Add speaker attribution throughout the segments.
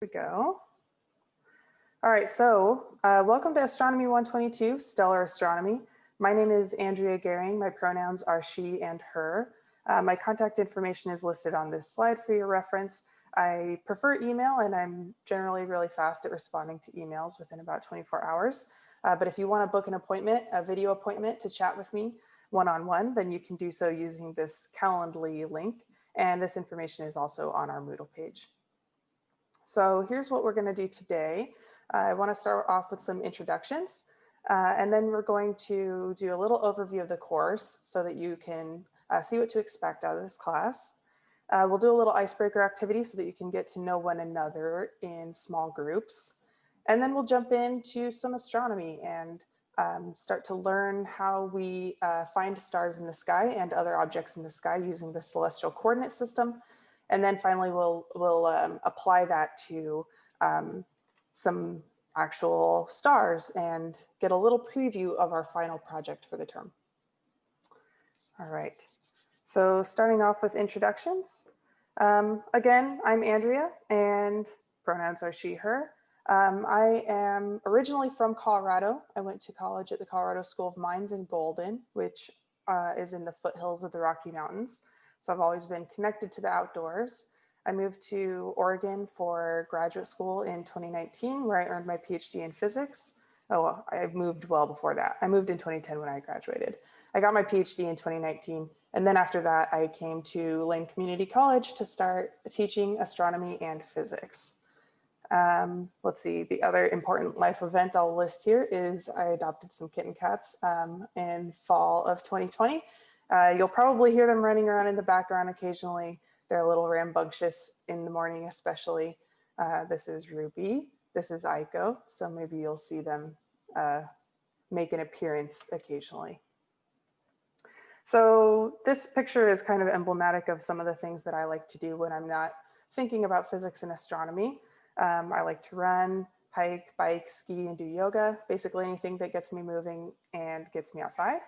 Speaker 1: we go. All right, so uh, welcome to Astronomy 122, Stellar Astronomy. My name is Andrea Gehring. My pronouns are she and her. Uh, my contact information is listed on this slide for your reference. I prefer email and I'm generally really fast at responding to emails within about 24 hours. Uh, but if you want to book an appointment, a video appointment to chat with me one-on-one, -on -one, then you can do so using this Calendly link. And this information is also on our Moodle page. So here's what we're going to do today. I want to start off with some introductions, uh, and then we're going to do a little overview of the course so that you can uh, see what to expect out of this class. Uh, we'll do a little icebreaker activity so that you can get to know one another in small groups. And then we'll jump into some astronomy and um, start to learn how we uh, find stars in the sky and other objects in the sky using the celestial coordinate system and then finally, we'll, we'll um, apply that to um, some actual stars and get a little preview of our final project for the term. All right, so starting off with introductions. Um, again, I'm Andrea and pronouns are she, her. Um, I am originally from Colorado. I went to college at the Colorado School of Mines in Golden, which uh, is in the foothills of the Rocky Mountains. So I've always been connected to the outdoors. I moved to Oregon for graduate school in 2019, where I earned my PhD in physics. Oh, I moved well before that. I moved in 2010 when I graduated. I got my PhD in 2019. And then after that, I came to Lane Community College to start teaching astronomy and physics. Um, let's see, the other important life event I'll list here is I adopted some kitten cats um, in fall of 2020. Uh, you'll probably hear them running around in the background occasionally. They're a little rambunctious in the morning, especially. Uh, this is Ruby. This is Aiko. So maybe you'll see them uh, make an appearance occasionally. So this picture is kind of emblematic of some of the things that I like to do when I'm not thinking about physics and astronomy. Um, I like to run, hike, bike, ski, and do yoga. Basically anything that gets me moving and gets me outside.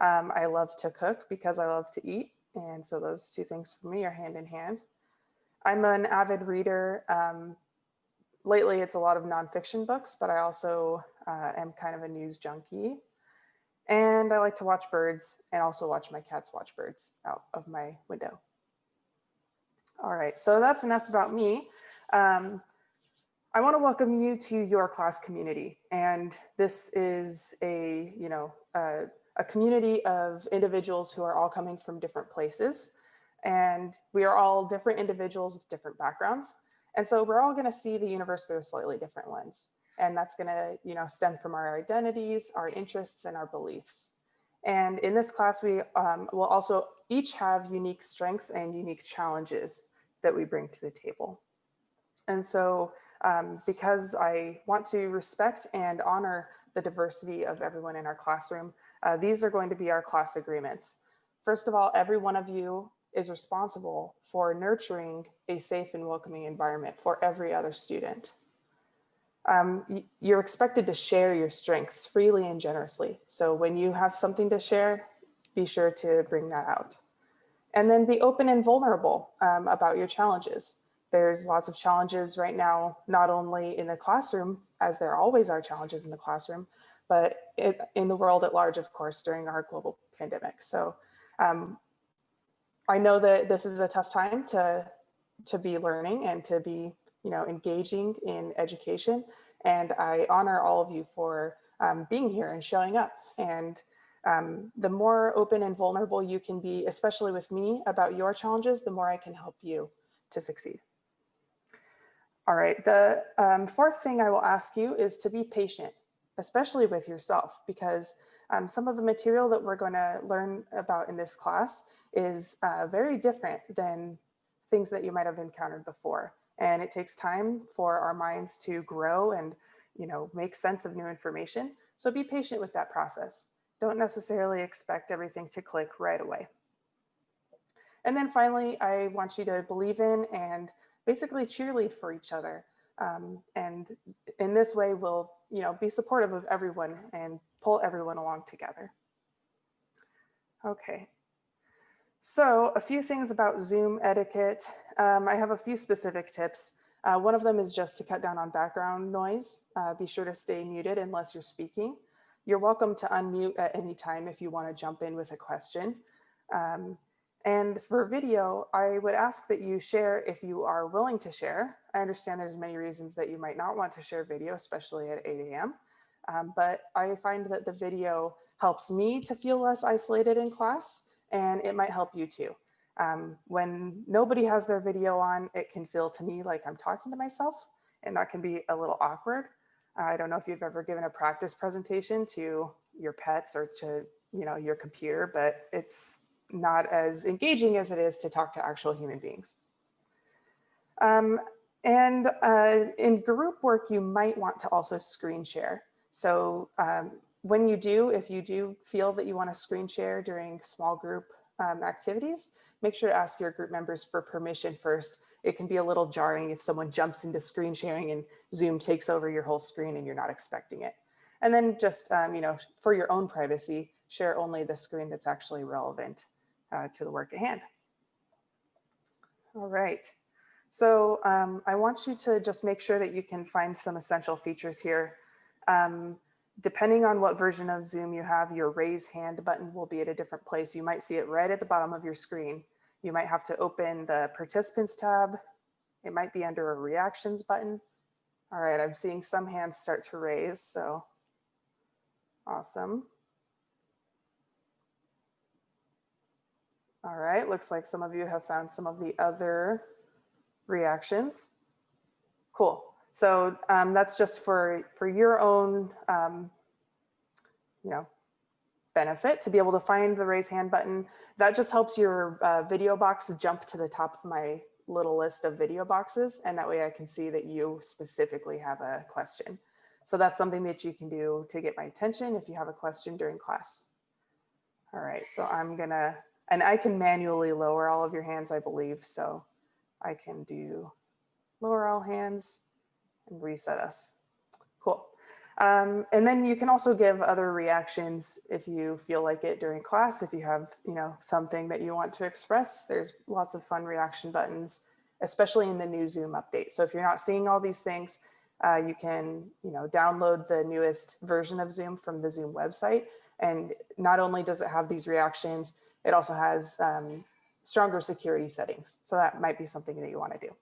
Speaker 1: Um, I love to cook because I love to eat. And so those two things for me are hand in hand. I'm an avid reader. Um, lately, it's a lot of nonfiction books, but I also uh, am kind of a news junkie. And I like to watch birds and also watch my cats watch birds out of my window. All right, so that's enough about me. Um, I want to welcome you to your class community. And this is a, you know, a community of individuals who are all coming from different places. And we are all different individuals with different backgrounds. And so we're all going to see the universe through a slightly different lens. And that's going to you know, stem from our identities, our interests, and our beliefs. And in this class, we um, will also each have unique strengths and unique challenges that we bring to the table. And so um, because I want to respect and honor the diversity of everyone in our classroom, uh, these are going to be our class agreements. First of all, every one of you is responsible for nurturing a safe and welcoming environment for every other student. Um, you're expected to share your strengths freely and generously. So when you have something to share, be sure to bring that out. And then be open and vulnerable um, about your challenges. There's lots of challenges right now, not only in the classroom, as there always are challenges in the classroom, but it, in the world at large, of course, during our global pandemic. So um, I know that this is a tough time to, to be learning and to be you know, engaging in education. And I honor all of you for um, being here and showing up. And um, the more open and vulnerable you can be, especially with me about your challenges, the more I can help you to succeed. All right, the um, fourth thing I will ask you is to be patient especially with yourself, because um, some of the material that we're going to learn about in this class is uh, very different than things that you might have encountered before. And it takes time for our minds to grow and you know, make sense of new information. So be patient with that process. Don't necessarily expect everything to click right away. And then finally, I want you to believe in and basically cheerlead for each other. Um, and in this way, we'll you know, be supportive of everyone and pull everyone along together. Okay, so a few things about Zoom etiquette. Um, I have a few specific tips. Uh, one of them is just to cut down on background noise. Uh, be sure to stay muted unless you're speaking. You're welcome to unmute at any time if you want to jump in with a question. Um, and for video, I would ask that you share if you are willing to share. I understand there's many reasons that you might not want to share video, especially at 8 a.m. Um, but I find that the video helps me to feel less isolated in class and it might help you too. Um, when nobody has their video on, it can feel to me like I'm talking to myself and that can be a little awkward. I don't know if you've ever given a practice presentation to your pets or to you know your computer, but it's not as engaging as it is to talk to actual human beings. Um, and uh, in group work, you might want to also screen share. So um, when you do, if you do feel that you want to screen share during small group um, activities, make sure to ask your group members for permission first. It can be a little jarring if someone jumps into screen sharing and Zoom takes over your whole screen and you're not expecting it. And then just, um, you know, for your own privacy, share only the screen that's actually relevant uh, to the work at hand. All right. So um, I want you to just make sure that you can find some essential features here. Um, depending on what version of Zoom you have, your raise hand button will be at a different place. You might see it right at the bottom of your screen. You might have to open the participants tab. It might be under a reactions button. All right, I'm seeing some hands start to raise, so awesome. All right, looks like some of you have found some of the other reactions. Cool. So um, that's just for, for your own, um, you know, benefit to be able to find the raise hand button. That just helps your uh, video box jump to the top of my little list of video boxes. And that way I can see that you specifically have a question. So that's something that you can do to get my attention if you have a question during class. All right, so I'm gonna and I can manually lower all of your hands, I believe. So I can do lower all hands and reset us. Cool. Um, and then you can also give other reactions if you feel like it during class. If you have, you know, something that you want to express, there's lots of fun reaction buttons, especially in the new Zoom update. So if you're not seeing all these things, uh, you can, you know, download the newest version of Zoom from the Zoom website. And not only does it have these reactions, it also has um, stronger security settings. So that might be something that you want to do.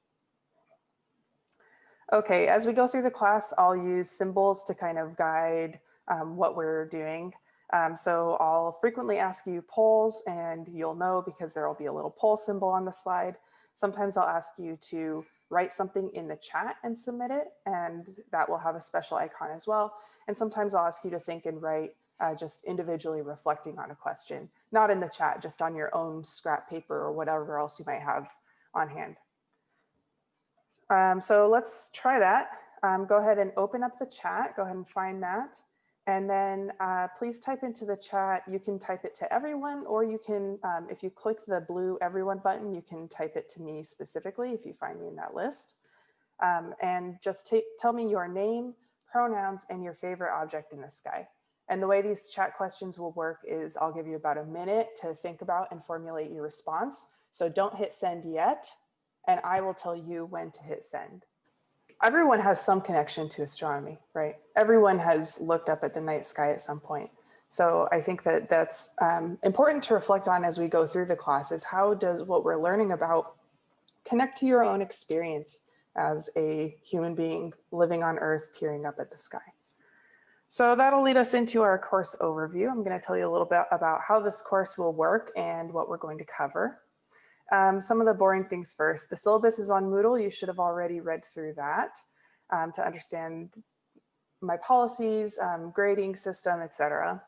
Speaker 1: Okay, as we go through the class, I'll use symbols to kind of guide um, what we're doing. Um, so I'll frequently ask you polls and you'll know because there will be a little poll symbol on the slide. Sometimes I'll ask you to write something in the chat and submit it and that will have a special icon as well. And sometimes I'll ask you to think and write uh, just individually reflecting on a question, not in the chat, just on your own scrap paper or whatever else you might have on hand. Um, so let's try that. Um, go ahead and open up the chat. Go ahead and find that. And then uh, please type into the chat. You can type it to everyone, or you can, um, if you click the blue everyone button, you can type it to me specifically if you find me in that list. Um, and just tell me your name, pronouns, and your favorite object in the sky. And the way these chat questions will work is I'll give you about a minute to think about and formulate your response. So don't hit send yet, and I will tell you when to hit send. Everyone has some connection to astronomy, right? Everyone has looked up at the night sky at some point. So I think that that's um, important to reflect on as we go through the classes. How does what we're learning about connect to your own experience as a human being living on Earth, peering up at the sky? So that'll lead us into our course overview. I'm going to tell you a little bit about how this course will work and what we're going to cover. Um, some of the boring things first. The syllabus is on Moodle. You should have already read through that um, to understand my policies, um, grading system, etc.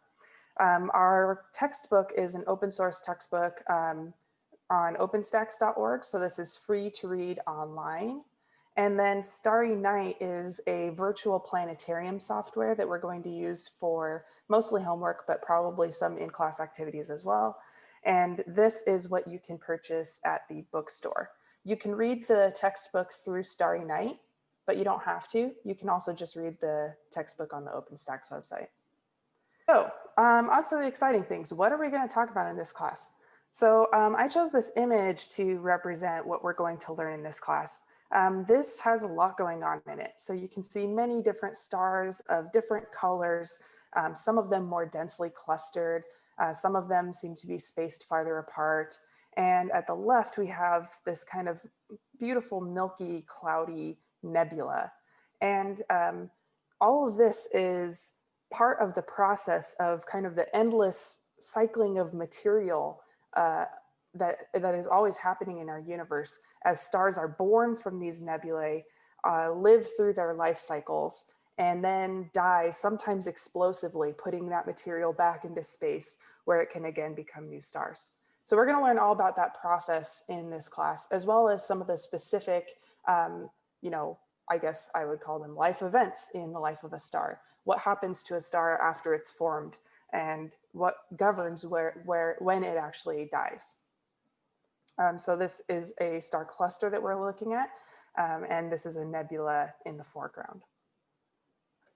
Speaker 1: Um, our textbook is an open source textbook um, on openstax.org. So this is free to read online. And then Starry Night is a virtual planetarium software that we're going to use for mostly homework, but probably some in-class activities as well. And this is what you can purchase at the bookstore. You can read the textbook through Starry Night, but you don't have to. You can also just read the textbook on the OpenStax website. So um, on to the exciting things. What are we going to talk about in this class? So um, I chose this image to represent what we're going to learn in this class. Um, this has a lot going on in it. So you can see many different stars of different colors, um, some of them more densely clustered, uh, some of them seem to be spaced farther apart. And at the left, we have this kind of beautiful, milky, cloudy nebula. And um, all of this is part of the process of kind of the endless cycling of material uh, that, that is always happening in our universe as stars are born from these nebulae, uh, live through their life cycles, and then die, sometimes explosively, putting that material back into space where it can again become new stars. So we're going to learn all about that process in this class, as well as some of the specific, um, you know, I guess I would call them life events in the life of a star. What happens to a star after it's formed and what governs where, where, when it actually dies. Um, so this is a star cluster that we're looking at, um, and this is a nebula in the foreground.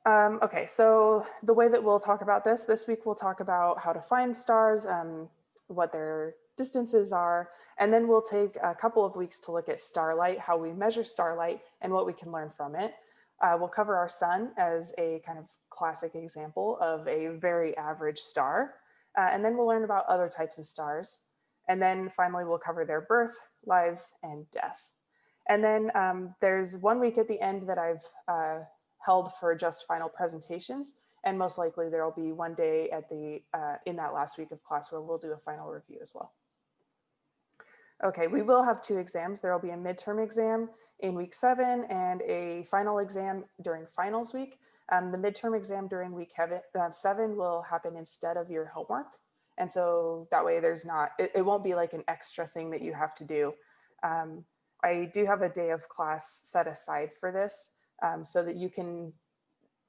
Speaker 1: Um, okay, so the way that we'll talk about this, this week we'll talk about how to find stars, um, what their distances are, and then we'll take a couple of weeks to look at starlight, how we measure starlight and what we can learn from it. Uh, we'll cover our sun as a kind of classic example of a very average star. Uh, and then we'll learn about other types of stars. And then finally, we'll cover their birth, lives, and death. And then um, there's one week at the end that I've uh, held for just final presentations. And most likely there will be one day at the uh, in that last week of class where we'll do a final review as well. Okay, we will have two exams. There will be a midterm exam in week seven and a final exam during finals week. Um, the midterm exam during week uh, seven will happen instead of your homework. And so that way there's not, it, it won't be like an extra thing that you have to do. Um, I do have a day of class set aside for this um, so that you can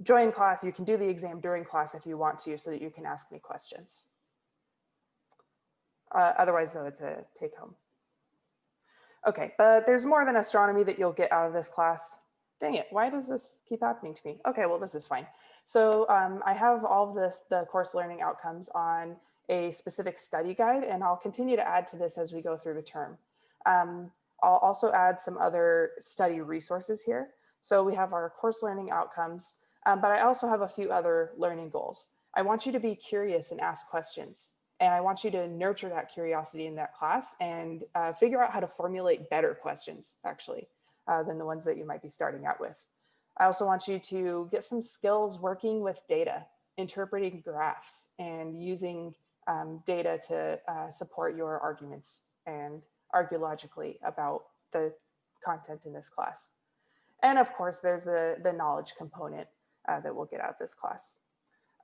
Speaker 1: join class, you can do the exam during class if you want to, so that you can ask me questions. Uh, otherwise though, it's a take home. Okay, but there's more than astronomy that you'll get out of this class. Dang it, why does this keep happening to me? Okay, well, this is fine. So um, I have all of this, the course learning outcomes on a specific study guide, and I'll continue to add to this as we go through the term. Um, I'll also add some other study resources here. So we have our course learning outcomes, um, but I also have a few other learning goals. I want you to be curious and ask questions. And I want you to nurture that curiosity in that class and uh, figure out how to formulate better questions, actually, uh, than the ones that you might be starting out with. I also want you to get some skills working with data, interpreting graphs and using um, data to uh, support your arguments and argue logically about the content in this class. And of course, there's the, the knowledge component uh, that we'll get out of this class.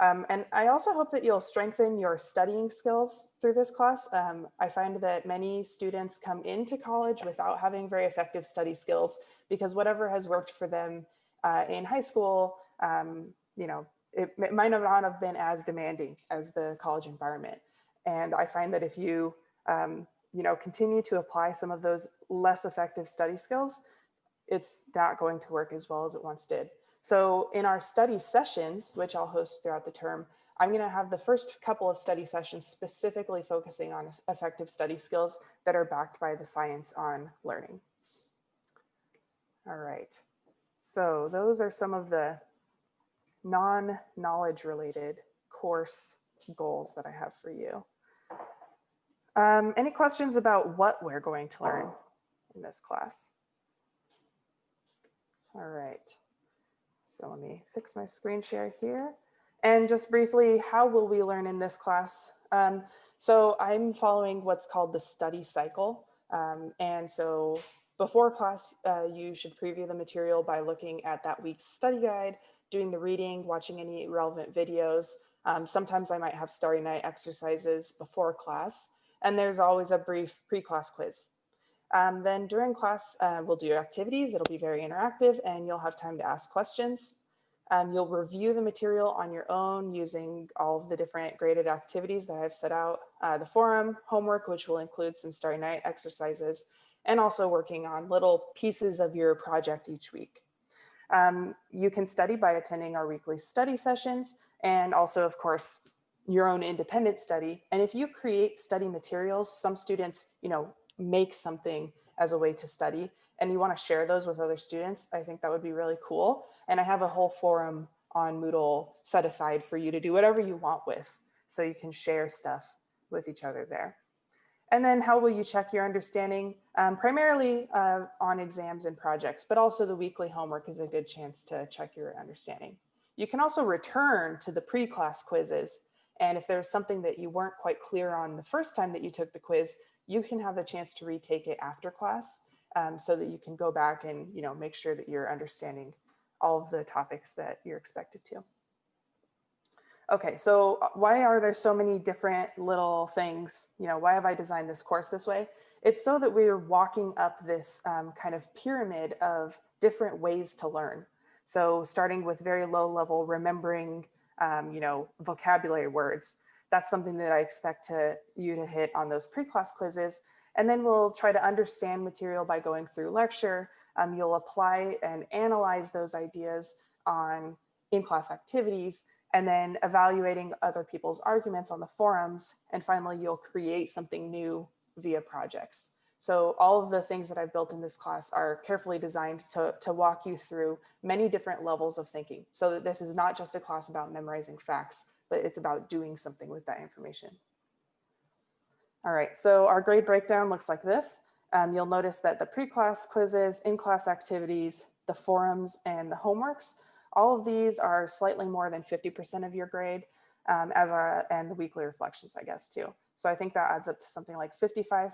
Speaker 1: Um, and I also hope that you'll strengthen your studying skills through this class. Um, I find that many students come into college without having very effective study skills because whatever has worked for them uh, in high school, um, you know, it, it, might not have been as demanding as the college environment. And I find that if you, um, you know, continue to apply some of those less effective study skills, it's not going to work as well as it once did. So in our study sessions, which I'll host throughout the term, I'm going to have the first couple of study sessions specifically focusing on effective study skills that are backed by the science on learning. All right, so those are some of the non-knowledge related course goals that I have for you. Um, any questions about what we're going to learn in this class? All right. So let me fix my screen share here. And just briefly, how will we learn in this class? Um, so I'm following what's called the study cycle. Um, and so before class, uh, you should preview the material by looking at that week's study guide, doing the reading, watching any relevant videos. Um, sometimes I might have starry night exercises before class. And there's always a brief pre-class quiz. Um, then during class, uh, we'll do activities. It'll be very interactive and you'll have time to ask questions. Um, you'll review the material on your own using all of the different graded activities that I've set out, uh, the forum, homework, which will include some starry night exercises, and also working on little pieces of your project each week. Um, you can study by attending our weekly study sessions and also, of course, your own independent study. And if you create study materials, some students, you know, make something as a way to study. and you want to share those with other students, I think that would be really cool. And I have a whole forum on Moodle set aside for you to do whatever you want with. So you can share stuff with each other there. And then how will you check your understanding? Um, primarily uh, on exams and projects, but also the weekly homework is a good chance to check your understanding. You can also return to the pre-class quizzes. And if there's something that you weren't quite clear on the first time that you took the quiz, you can have a chance to retake it after class um, so that you can go back and you know make sure that you're understanding all of the topics that you're expected to. Okay, so uh, why are there so many different little things? You know, why have I designed this course this way? It's so that we're walking up this um, kind of pyramid of different ways to learn. So starting with very low level, remembering, um, you know, vocabulary words. That's something that I expect to you to hit on those pre-class quizzes. And then we'll try to understand material by going through lecture. Um, you'll apply and analyze those ideas on in-class activities and then evaluating other people's arguments on the forums. And finally, you'll create something new via projects. So all of the things that I've built in this class are carefully designed to, to walk you through many different levels of thinking. So that this is not just a class about memorizing facts, but it's about doing something with that information. All right, so our grade breakdown looks like this. Um, you'll notice that the pre-class quizzes, in-class activities, the forums, and the homeworks, all of these are slightly more than 50% of your grade, um, as are, and the weekly reflections, I guess, too. So I think that adds up to something like 55%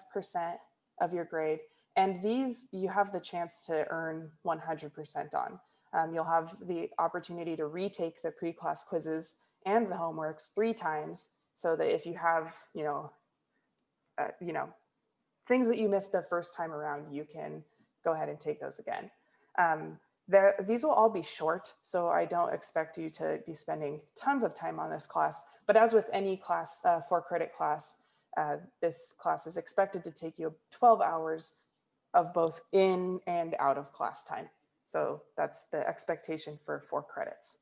Speaker 1: of your grade. And these you have the chance to earn 100% on. Um, you'll have the opportunity to retake the pre-class quizzes and the homeworks three times so that if you have, you know, uh, you know, things that you missed the first time around, you can go ahead and take those again. Um, there, these will all be short, so I don't expect you to be spending tons of time on this class. But as with any class, uh, for credit class, uh, this class is expected to take you 12 hours of both in and out of class time. So that's the expectation for four credits.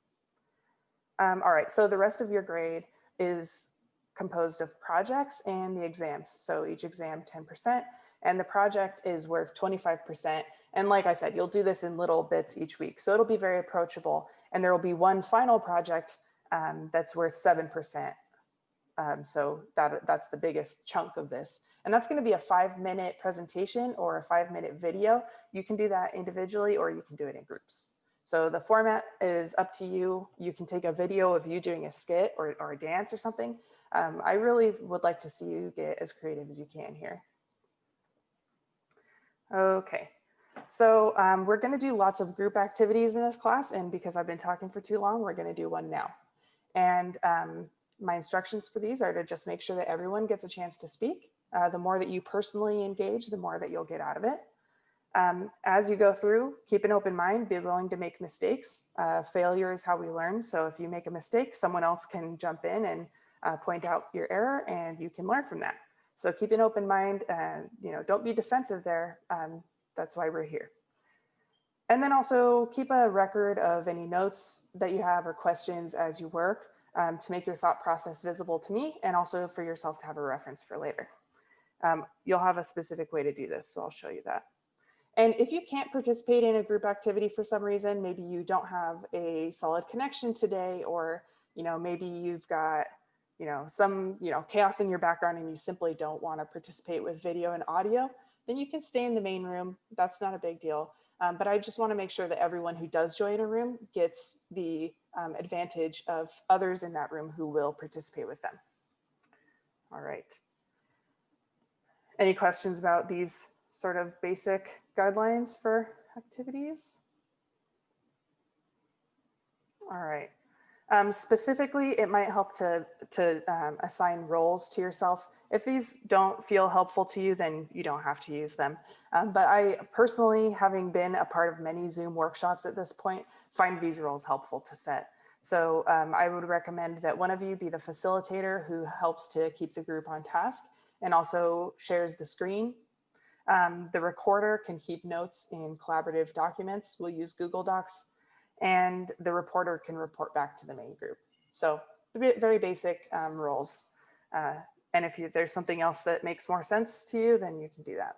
Speaker 1: Um, all right, so the rest of your grade is composed of projects and the exams. So each exam 10%, and the project is worth 25%. And like I said, you'll do this in little bits each week. So it'll be very approachable. And there will be one final project um, that's worth 7%. Um, so that, that's the biggest chunk of this. And that's gonna be a five minute presentation or a five minute video. You can do that individually or you can do it in groups. So the format is up to you. You can take a video of you doing a skit or, or a dance or something. Um, I really would like to see you get as creative as you can here. Okay, so um, we're gonna do lots of group activities in this class and because I've been talking for too long, we're gonna do one now. And um, my instructions for these are to just make sure that everyone gets a chance to speak. Uh, the more that you personally engage, the more that you'll get out of it. Um, as you go through, keep an open mind, be willing to make mistakes. Uh, failure is how we learn. So if you make a mistake, someone else can jump in and uh, point out your error and you can learn from that. So keep an open mind and you know don't be defensive there. Um, that's why we're here. And then also keep a record of any notes that you have or questions as you work um, to make your thought process visible to me and also for yourself to have a reference for later. Um, you'll have a specific way to do this, so I'll show you that. And if you can't participate in a group activity for some reason, maybe you don't have a solid connection today, or you know maybe you've got you know some you know chaos in your background and you simply don't want to participate with video and audio, then you can stay in the main room. That's not a big deal. Um, but I just want to make sure that everyone who does join a room gets the um, advantage of others in that room who will participate with them. All right. Any questions about these sort of basic guidelines for activities? All right. Um, specifically, it might help to, to um, assign roles to yourself. If these don't feel helpful to you, then you don't have to use them. Um, but I personally, having been a part of many Zoom workshops at this point, find these roles helpful to set. So um, I would recommend that one of you be the facilitator who helps to keep the group on task and also shares the screen. Um, the recorder can keep notes in collaborative documents. We'll use Google Docs and the reporter can report back to the main group. So very basic um, roles. Uh, and if you, there's something else that makes more sense to you, then you can do that.